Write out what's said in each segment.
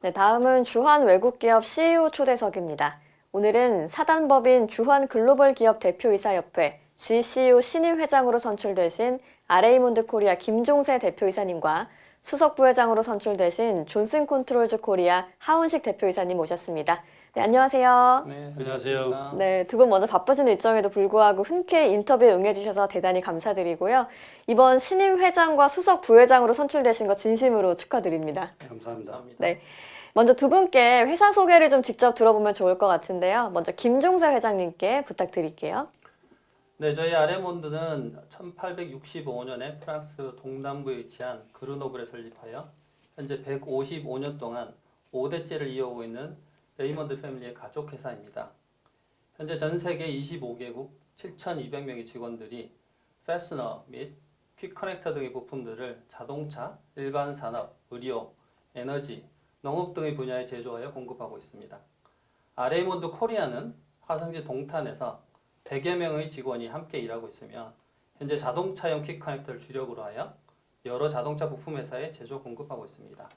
네, 다음은 주한 외국기업 CEO 초대석입니다. 오늘은 사단법인 주한 글로벌 기업 대표이사협회 GCEO 신임 회장으로 선출되신 아레이몬드 코리아 김종세 대표이사님과 수석 부회장으로 선출되신 존슨 컨트롤즈 코리아 하운식 대표이사님 모셨습니다. 네, 안녕하세요. 네, 안녕하세요. 네, 두 분 먼저 바쁘신 일정에도 불구하고 흔쾌히 인터뷰에 응해주셔서 대단히 감사드리고요. 이번 신임 회장과 수석 부회장으로 선출되신 거 진심으로 축하드립니다. 감사합니다. 감사합니다. 네. 먼저 두 분께 회사 소개를 좀 직접 들어보면 좋을 것 같은데요. 먼저 김종세 회장님께 부탁드릴게요. 네, 저희 아레이몬드는 1865년에 프랑스 동남부에 위치한 그르노블에 설립하여 현재 155년 동안 5대째를 이어오고 있는 레이먼드 패밀리의 가족 회사입니다. 현재 전 세계 25개국 7,200명의 직원들이 패스너 및 quick connector 등의 부품들을 자동차, 일반 산업, 의료, 에너지, 농업 등의 분야에 제조하여 공급하고 있습니다. 아레이몬드 코리아는 화성시 동탄에서 100여 명의 직원이 함께 일하고 있으며 현재 자동차용 quick connector를 주력으로 하여 여러 자동차 부품 회사에 제조 공급하고 있습니다.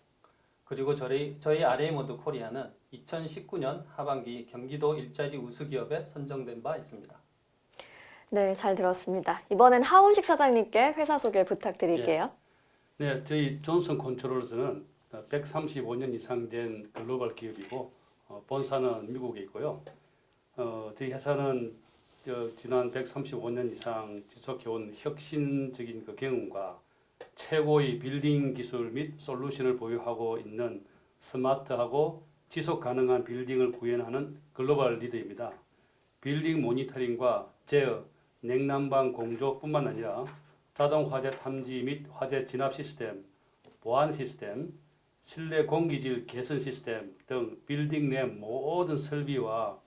그리고 저희, 저희 아레이몬드 코리아는 2019년 하반기 경기도 일자리 우수 기업에 선정된 바 있습니다. 네, 잘 들었습니다. 이번엔 하운식 사장님께 회사 소개 부탁드릴게요. 네, 저희 존슨 컨트롤즈는 135년 이상 된 글로벌 기업이고 어, 본사는 미국에 있고요. 어, 저희 회사는 저, 지난 135년 이상 지속해온 혁신적인 그 경험과 최고의 빌딩 기술 및 솔루션을 보유하고 있는 스마트하고 지속 가능한 빌딩을 구현하는 글로벌 리더입니다. 빌딩 모니터링과 제어, 냉난방 공조뿐만 아니라 자동 화재 탐지 및 화재 진압 시스템, 보안 시스템, 실내 공기질 개선 시스템 등 빌딩 내 모든 설비와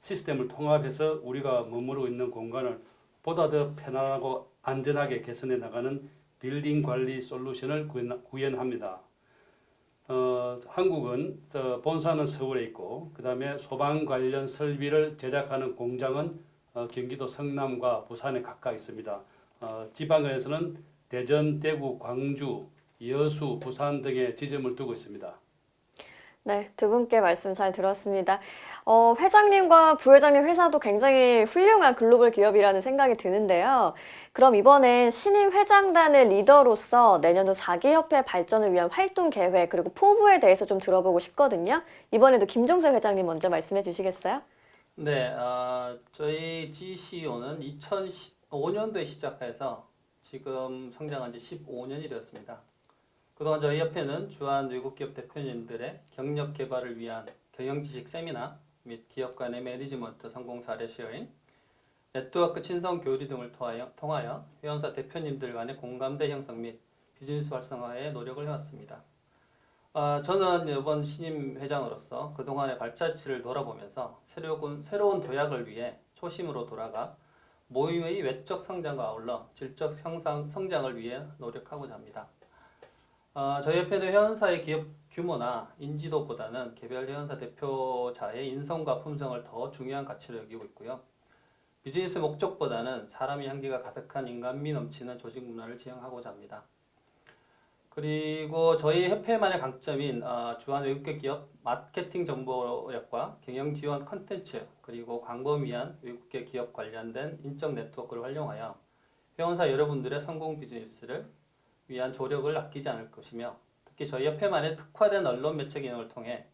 시스템을 통합해서 우리가 머무르고 있는 공간을 보다 더 편안하고 안전하게 개선해 나가는 빌딩 관리 솔루션을 구현- 구현합니다. 어, 한국은 어, 본사는 서울에 있고 그 다음에 소방 관련 설비를 제작하는 공장은 어, 경기도 성남과 부산에 각각 있습니다. 어, 지방에서는 대전, 대구, 광주, 여수, 부산 등의 지점을 두고 있습니다. 네, 두 분께 말씀 잘 들었습니다. 어, 회장님과 부회장님 회사도 굉장히 훌륭한 글로벌 기업이라는 생각이 드는데요. 그럼 이번엔 신임 회장단의 리더로서 내년도 자기협회 발전을 위한 활동 계획 그리고 포부에 대해서 좀 들어보고 싶거든요. 이번에도 김종세 회장님 먼저 말씀해 주시겠어요? 네, 아, 저희 GCEO는 2005년도에 시작해서 지금 창설한 지 15년이 되었습니다. 그동안 저희 협회는 주한 외국 기업 대표님들의 경력 개발을 위한 경영 지식 세미나 및 기업 간의 매니지먼트 성공 사례 sharing, 네트워크 친선 교류 등을 통하여, 통하여 회원사 대표님들 간의 공감대 형성 및 비즈니스 활성화에 노력을 해왔습니다. 아, 저는 이번 신임 회장으로서 그동안의 발자취를 돌아보면서 새로운, 새로운 도약을 위해 초심으로 돌아가 모임의 외적 성장과 아울러 질적 형상, 성장을 위해 노력하고자 합니다. 아, 저희 협회는 회원사의 기업 규모나 인지도보다는 개별 회원사 대표자의 인성과 품성을 더 중요한 가치로 여기고 있고요. 비즈니스 목적보다는 사람의 향기가 가득한 인간미 넘치는 조직 문화를 지향하고자 합니다. 그리고 저희 협회만의 강점인 어, 주한 외국계 기업 마케팅 정보력과 경영 지원 컨텐츠 그리고 광고 위한 외국계 기업 관련된 인적 네트워크를 활용하여 회원사 여러분들의 성공 비즈니스를 위한 조력을 아끼지 않을 것이며 특히 저희 협회만의 특화된 언론 매체 기능을 통해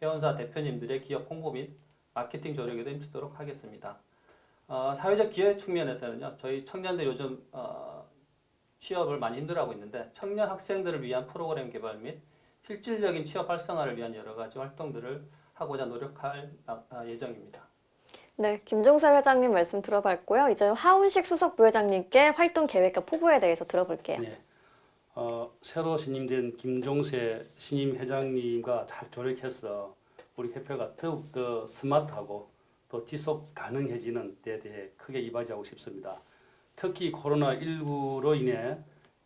회원사 대표님들의 기업 홍보 및 마케팅 조력에도 힘쓰도록 하겠습니다. 어, 사회적 기회 측면에서는요, 저희 청년들 요즘 어, 취업을 많이 힘들어하고 있는데 청년 학생들을 위한 프로그램 개발 및 실질적인 취업 활성화를 위한 여러 가지 활동들을 하고자 노력할 아, 아, 예정입니다. 네, 김종세 회장님 말씀 들어봤고요. 이제 하운식 수석 부회장님께 활동 계획과 포부에 대해서 들어볼게요. 네. 어, 새로 신임된 김종세 신임 회장님과 잘 조력해서 우리 협회가 더욱 더 스마트하고 또 지속 가능해지는 데 대해 크게 이바지하고 싶습니다. 특히 코로나19로 인해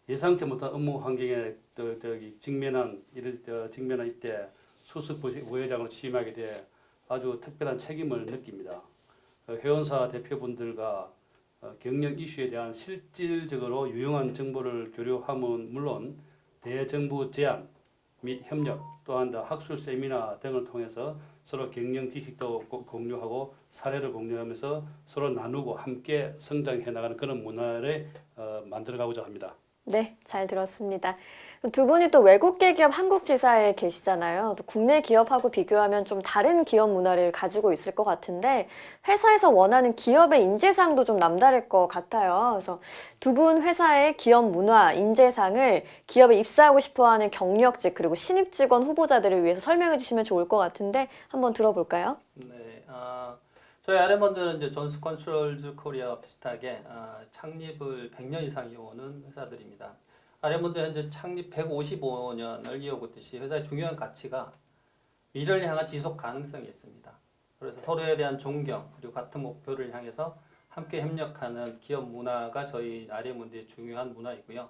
예상치 못한 업무 환경에 직면한 이를 저, 직면한 이때 수석 부시- 부회장으로 취임하게 돼 아주 특별한 책임을 느낍니다. 어, 회원사 대표분들과 어, 경영 이슈에 대한 실질적으로 유용한 정보를 교류함은 물론 대정부 제안 및 협력 또한 더 학술 세미나 등을 통해서 서로 경영 지식도 고- 공유하고 사례를 공유하면서 서로 나누고 함께 성장해 나가는 그런 문화를 어, 만들어가고자 합니다. 네, 잘 들었습니다. 두 분이 또 외국계 기업 한국 지사에 계시잖아요. 또 국내 기업하고 비교하면 좀 다른 기업 문화를 가지고 있을 것 같은데 회사에서 원하는 기업의 인재상도 좀 남다를 것 같아요. 그래서 두 분 회사의 기업 문화, 인재상을 기업에 입사하고 싶어하는 경력직 그리고 신입 직원 후보자들을 위해서 설명해 주시면 좋을 것 같은데 한번 들어볼까요? 네, 아, 저희 아레이몬드는 이제 존슨 컨트롤즈 코리아와 비슷하게 아, 창립을 100년 이상 이어오는 회사들입니다. 아레이몬드 현재 창립 155년을 이어오고 있듯이 회사의 중요한 가치가 미래를 향한 지속 가능성이 있습니다. 그래서 서로에 대한 존경 그리고 같은 목표를 향해서 함께 협력하는 기업 문화가 저희 아레이몬드의 중요한 문화이고요.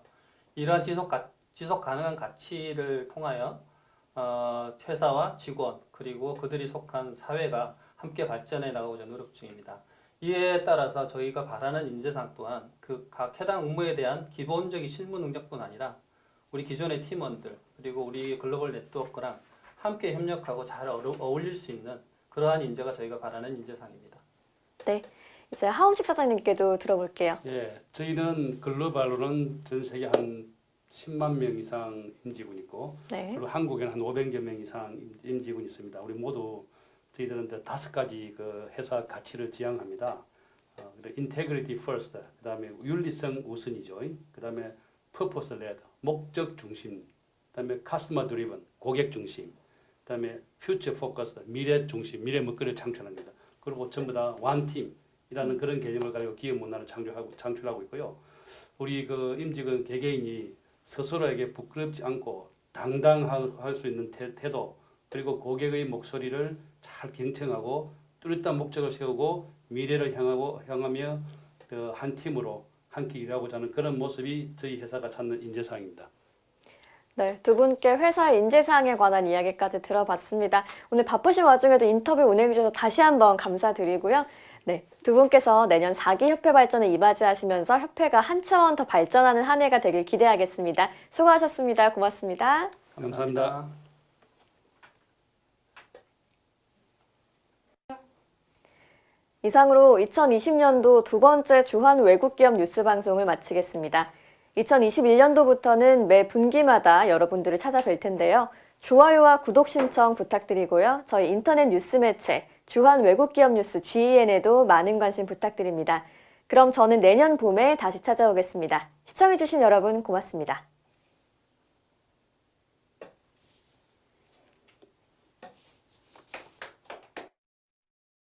이러한 지속 가, 지속 가능한 가치를 통하여 어, 회사와 직원 그리고 그들이 속한 사회가 함께 발전해 나가고자 노력 중입니다. 이에 따라서 저희가 바라는 인재상 또한 그 각 해당 업무에 대한 기본적인 실무 능력뿐 아니라 우리 기존의 팀원들 그리고 우리 글로벌 네트워크랑 함께 협력하고 잘 어울릴 수 있는 그러한 인재가 저희가 바라는 인재상입니다. 이제 하움식 사장님께도 들어볼게요. 예, 저희는 글로벌로는 전 세계 한 10만 명 이상 임직원 있고 네. 그리고 한국에는 한 500여 명 이상 임- 임직원 있습니다. 우리 모두 저희들은 다섯 가지 그 회사 가치를 지향합니다. 어, integrity first, 그 다음에 윤리성 우선이죠. 그 다음에 purpose led, 목적 중심, 그 다음에 customer driven, 고객 중심, 그 다음에 future focused, 미래 중심, 미래 먹거리를 창출합니다. 그리고 전부 다 one team이라는 그런 개념을 가지고 기업 문화를 창조하고 창출하고 있고요. 우리 그 임직원 개개인이 스스로에게 부끄럽지 않고 당당할 수 있는 태, 태도 그리고 고객의 목소리를 잘 경청하고 뚜렷한 목적을 세우고 미래를 향하고 향하며 그한 팀으로 함께 일하고자 하는 그런 모습이 저희 회사가 찾는 인재상입니다. 네, 두 분께 회사의 인재사항에 관한 이야기까지 들어봤습니다. 오늘 바쁘신 와중에도 인터뷰 운행해주셔서 다시 한번 감사드리고요. 네, 두 분께서 내년 4기 협회 발전에 이바지하시면서 협회가 한 차원 더 발전하는 한 해가 되길 기대하겠습니다. 수고하셨습니다. 고맙습니다. 감사합니다. 이상으로 2020년도 두 번째 주한 외국기업 뉴스 방송을 마치겠습니다. 2021년도부터는 매 분기마다 여러분들을 찾아뵐 텐데요. 좋아요와 구독 신청 부탁드리고요. 저희 인터넷 뉴스 매체 주한 외국기업 뉴스 GEN에도 많은 관심 부탁드립니다. 그럼 저는 내년 봄에 다시 찾아오겠습니다. 시청해주신 여러분 고맙습니다.